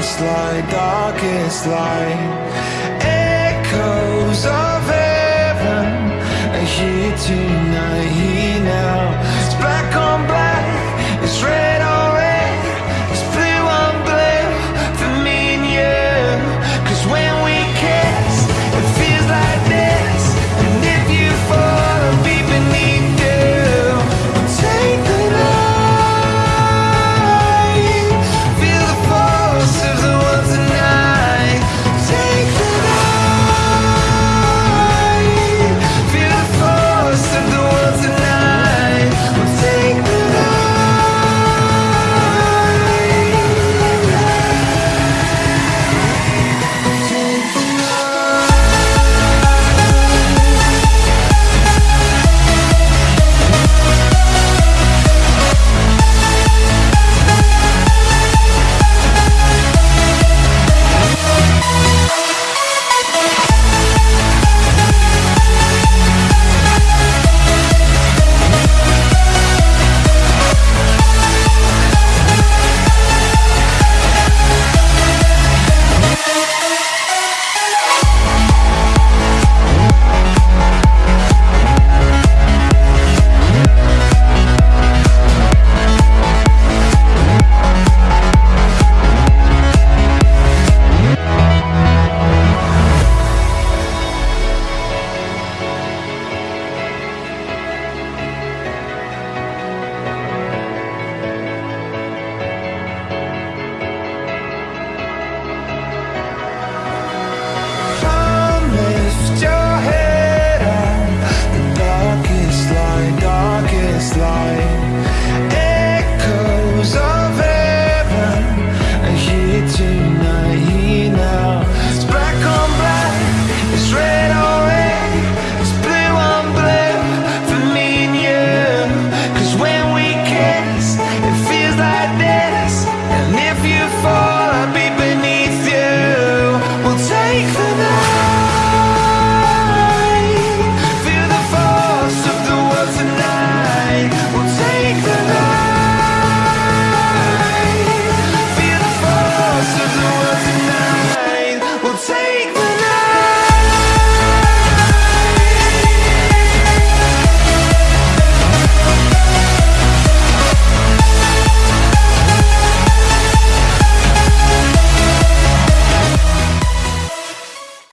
darkest light, darkest light Echoes of heaven are here tonight Here now.